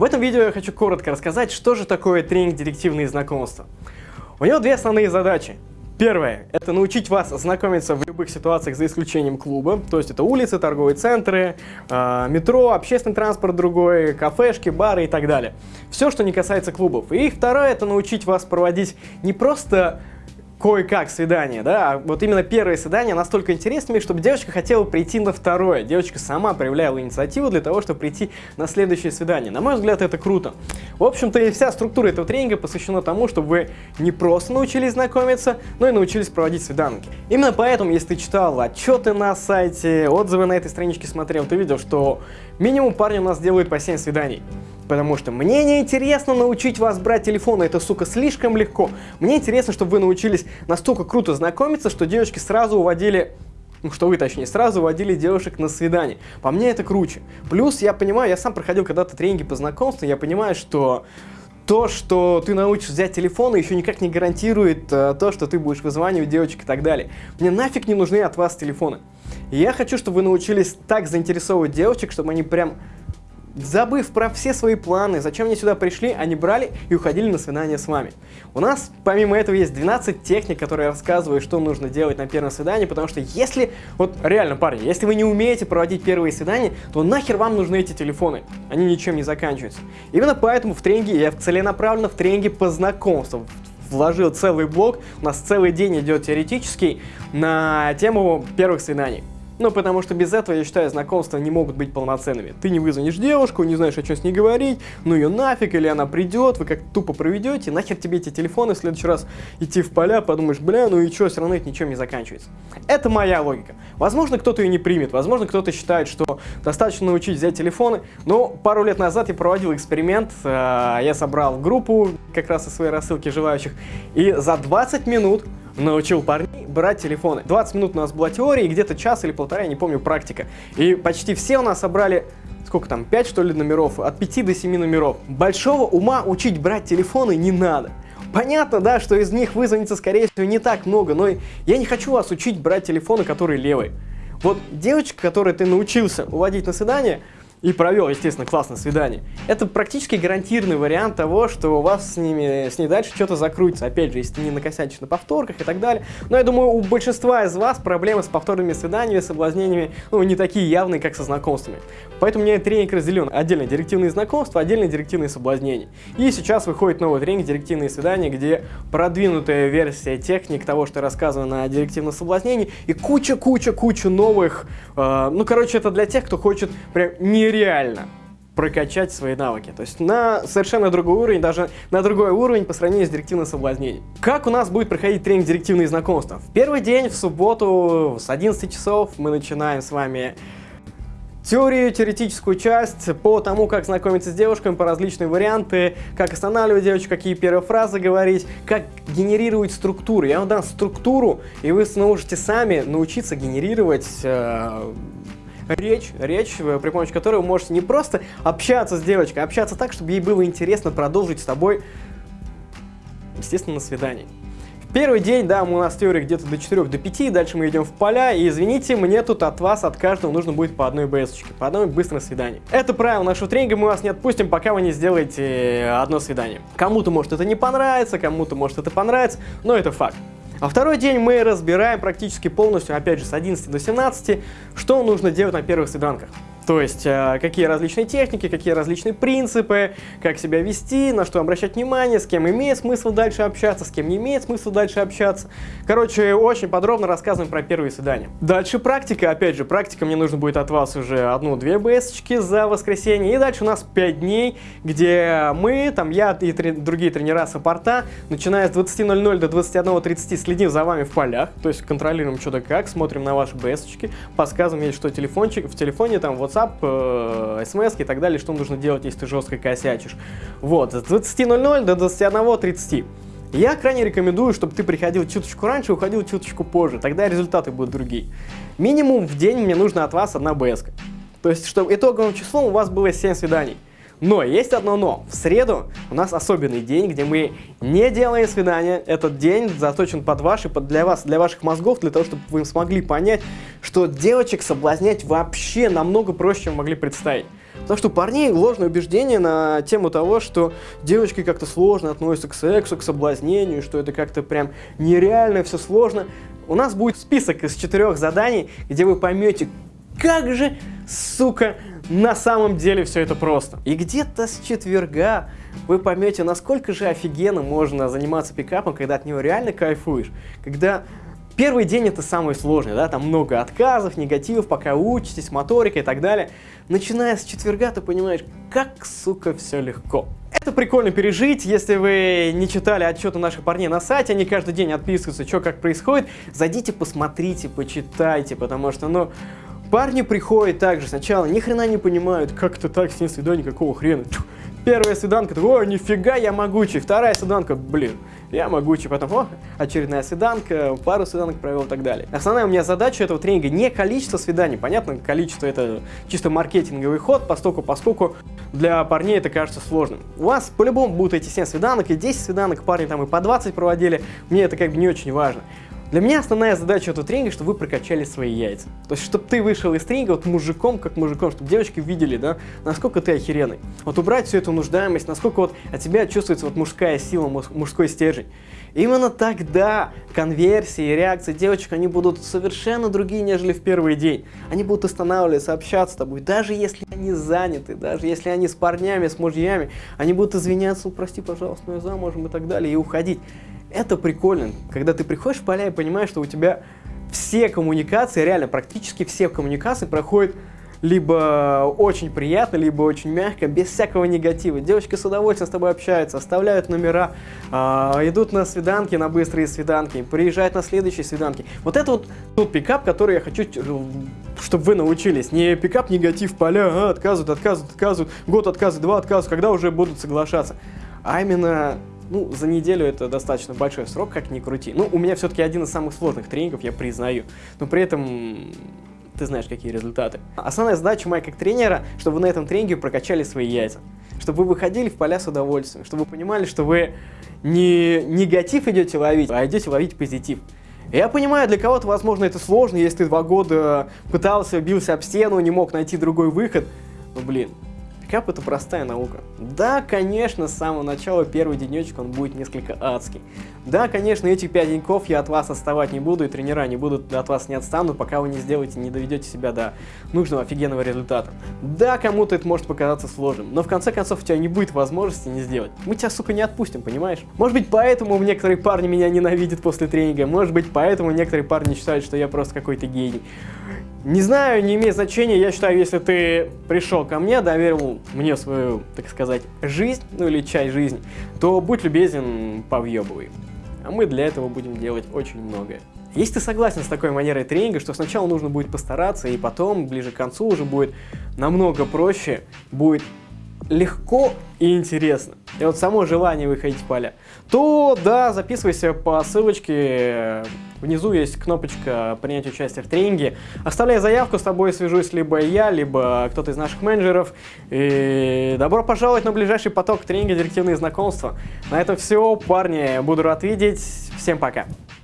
В этом видео я хочу коротко рассказать, что же такое тренинг «Директивные знакомства». У него две основные задачи. Первое – это научить вас знакомиться в любых ситуациях за исключением клуба, то есть это улицы, торговые центры, э, метро, общественный транспорт другой, кафешки, бары и так далее. Все, что не касается клубов. И второе – это научить вас проводить не просто кое-как свидание, да, а вот именно первое свидание настолько интересными, чтобы девочка хотела прийти на второе. Девочка сама проявляла инициативу для того, чтобы прийти на следующее свидание. На мой взгляд, это круто. В общем-то, и вся структура этого тренинга посвящена тому, чтобы вы не просто научились знакомиться, но и научились проводить свиданки. Именно поэтому, если ты читал отчеты на сайте, отзывы на этой страничке смотрел, ты видел, что минимум парни у нас делают по 7 свиданий. Потому что мне не интересно научить вас брать телефон, это, сука, слишком легко. Мне интересно, чтобы вы научились настолько круто знакомиться, что девочки сразу уводили ну, что вы, точнее, сразу водили девушек на свидание. По мне это круче. Плюс, я понимаю, я сам проходил когда-то тренинги по знакомству, я понимаю, что то, что ты научишься взять телефон, еще никак не гарантирует э, то, что ты будешь вызванивать девочек и так далее. Мне нафиг не нужны от вас телефоны. И я хочу, чтобы вы научились так заинтересовывать девочек, чтобы они прям забыв про все свои планы, зачем они сюда пришли, они брали и уходили на свидание с вами. У нас, помимо этого, есть 12 техник, которые рассказывают, что нужно делать на первом свидании, потому что если, вот реально, парни, если вы не умеете проводить первые свидания, то нахер вам нужны эти телефоны? Они ничем не заканчиваются. Именно поэтому в тренинге, я целенаправленно в тренинге по знакомству, вложил целый блок, у нас целый день идет теоретический на тему первых свиданий. Ну, потому что без этого, я считаю, знакомства не могут быть полноценными. Ты не вызвонишь девушку, не знаешь, о чем с ней говорить, ну ее нафиг, или она придет, вы как тупо проведете, нахер тебе эти телефоны, в следующий раз идти в поля, подумаешь, бля, ну и что, все равно это ничем не заканчивается. Это моя логика. Возможно, кто-то ее не примет, возможно, кто-то считает, что достаточно научить взять телефоны, но пару лет назад я проводил эксперимент, э, я собрал группу как раз из своей рассылки желающих, и за 20 минут научил парней брать телефоны. 20 минут у нас была теория, и где-то час или полтора, я не помню, практика. И почти все у нас собрали сколько там, 5 что ли номеров, от 5 до 7 номеров. Большого ума учить брать телефоны не надо. Понятно, да, что из них вызвонится, скорее всего, не так много, но я не хочу вас учить брать телефоны, которые левые. Вот девочка, которой ты научился уводить на свидание, и провел, естественно, классное свидание. Это практически гарантированный вариант того, что у вас с ними, с ней дальше что-то закрутится. Опять же, если не накосячишь на повторках и так далее. Но я думаю, у большинства из вас проблемы с повторными свиданиями, соблазнениями, ну, не такие явные, как со знакомствами. Поэтому у меня тренинг разделен. Отдельно директивные знакомства, отдельно директивные соблазнения. И сейчас выходит новый тренинг «Директивные свидания», где продвинутая версия техник того, что рассказано на директивном соблазнении, и куча-куча-куча новых, э, ну, короче, это для тех, кто хочет прям не нереально прокачать свои навыки. То есть на совершенно другой уровень, даже на другой уровень по сравнению с директивным соблазнением. Как у нас будет проходить тренинг директивные знакомства? В первый день, в субботу, с 11 часов мы начинаем с вами теорию, теоретическую часть по тому, как знакомиться с девушками, по различные варианты, как останавливать девочек, какие первые фразы говорить, как генерировать структуру. Я вам дам структуру, и вы сможете сами научиться генерировать э, речь, речь, э, при помощи которой вы можете не просто общаться с девочкой, а общаться так, чтобы ей было интересно продолжить с тобой, естественно, на свидании. Первый день, да, у нас теория где-то до 4 до 5, дальше мы идем в поля, и извините, мне тут от вас, от каждого нужно будет по одной БСочке, по одной быстрой свиданию. Это правило нашего тренинга, мы вас не отпустим, пока вы не сделаете одно свидание. Кому-то может это не понравится, кому-то может это понравится, но это факт. А второй день мы разбираем практически полностью, опять же, с 11 до 17, что нужно делать на первых свиданках. То есть, э, какие различные техники, какие различные принципы, как себя вести, на что обращать внимание, с кем имеет смысл дальше общаться, с кем не имеет смысл дальше общаться. Короче, очень подробно рассказываем про первые свидания. Дальше практика, опять же, практика мне нужно будет от вас уже одну-две БСочки за воскресенье. И дальше у нас 5 дней, где мы, там я и три, другие тренера саппорта, начиная с 20.00 до 21.30 следим за вами в полях, то есть контролируем что да как, смотрим на ваши БСочки, подсказываем, есть что телефончик, в телефоне там WhatsApp WhatsApp, э, смс и так далее, что нужно делать, если ты жестко косячишь. Вот, с 20.00 до 21.30. Я крайне рекомендую, чтобы ты приходил чуточку раньше, уходил чуточку позже, тогда результаты будут другие. Минимум в день мне нужно от вас одна БС. То есть, чтобы итоговым числом у вас было 7 свиданий. Но есть одно но. В среду у нас особенный день, где мы не делаем свидания. Этот день заточен под ваши, под для вас, для ваших мозгов, для того, чтобы вы смогли понять, что девочек соблазнять вообще намного проще, чем могли представить. Потому что у парней ложное убеждение на тему того, что девочки как-то сложно относятся к сексу, к соблазнению, что это как-то прям нереально, все сложно. У нас будет список из четырех заданий, где вы поймете, как же, сука, на самом деле все это просто. И где-то с четверга вы поймете, насколько же офигенно можно заниматься пикапом, когда от него реально кайфуешь. Когда первый день это самый сложный, да, там много отказов, негативов, пока учитесь, моторика и так далее. Начиная с четверга ты понимаешь, как, сука, все легко. Это прикольно пережить, если вы не читали отчеты наших парней на сайте, они каждый день отписываются, что как происходит, зайдите, посмотрите, почитайте, потому что, ну, Парни приходят также сначала, ни хрена не понимают, как это так, с ним свидание, какого хрена. Первая свиданка, о, нифига, я могучий. Вторая свиданка, блин, я могучий. Потом, о, очередная свиданка, пару свиданок провел и так далее. Основная у меня задача этого тренинга не количество свиданий. Понятно, количество это чисто маркетинговый ход, поскольку, поскольку для парней это кажется сложным. У вас по-любому будут эти 7 свиданок и 10 свиданок, парни там и по 20 проводили. Мне это как бы не очень важно. Для меня основная задача этого тренинга, чтобы вы прокачали свои яйца. То есть, чтобы ты вышел из тренинга вот мужиком, как мужиком, чтобы девочки видели, да, насколько ты охеренный. Вот убрать всю эту нуждаемость, насколько вот от тебя чувствуется вот мужская сила, мужской стержень. Именно тогда конверсии и реакции девочек, они будут совершенно другие, нежели в первый день. Они будут останавливаться, общаться с тобой, даже если они заняты, даже если они с парнями, с мужьями, они будут извиняться, прости, пожалуйста, но я замужем и так далее, и уходить. Это прикольно, когда ты приходишь в поля и понимаешь, что у тебя все коммуникации, реально практически все коммуникации проходят либо очень приятно, либо очень мягко, без всякого негатива. Девочки с удовольствием с тобой общаются, оставляют номера, э, идут на свиданки, на быстрые свиданки, приезжают на следующие свиданки. Вот это вот тот пикап, который я хочу, чтобы вы научились. Не пикап негатив поля, а, отказывают, отказывают, отказывают, год отказывают, два отказывают, когда уже будут соглашаться. А именно ну, за неделю это достаточно большой срок, как ни крути. Ну, у меня все-таки один из самых сложных тренингов, я признаю. Но при этом ты знаешь, какие результаты. Основная задача моя как тренера, чтобы вы на этом тренинге прокачали свои яйца. Чтобы вы выходили в поля с удовольствием. Чтобы вы понимали, что вы не негатив идете ловить, а идете ловить позитив. Я понимаю, для кого-то, возможно, это сложно, если ты два года пытался, бился об стену, не мог найти другой выход. Но, блин, Пикап это простая наука. Да, конечно, с самого начала первый денечек он будет несколько адский. Да, конечно, этих 5 деньков я от вас отставать не буду, и тренера не будут от вас не отстанут, пока вы не сделаете, не доведете себя до нужного офигенного результата. Да, кому-то это может показаться сложным, но в конце концов у тебя не будет возможности не сделать. Мы тебя, сука, не отпустим, понимаешь? Может быть, поэтому некоторые парни меня ненавидят после тренинга, может быть, поэтому некоторые парни считают, что я просто какой-то гений. Не знаю, не имеет значения. Я считаю, если ты пришел ко мне, доверил мне свою, так сказать, жизнь, ну или часть жизни, то будь любезен, повъебывай. А мы для этого будем делать очень многое. Если ты согласен с такой манерой тренинга, что сначала нужно будет постараться, и потом, ближе к концу, уже будет намного проще, будет легко и интересно, и вот само желание выходить в поля, то да, записывайся по ссылочке, внизу есть кнопочка принять участие в тренинге, оставляй заявку, с тобой свяжусь либо я, либо кто-то из наших менеджеров, и добро пожаловать на ближайший поток тренинга «Директивные знакомства». На этом все, парни, буду рад видеть, всем пока!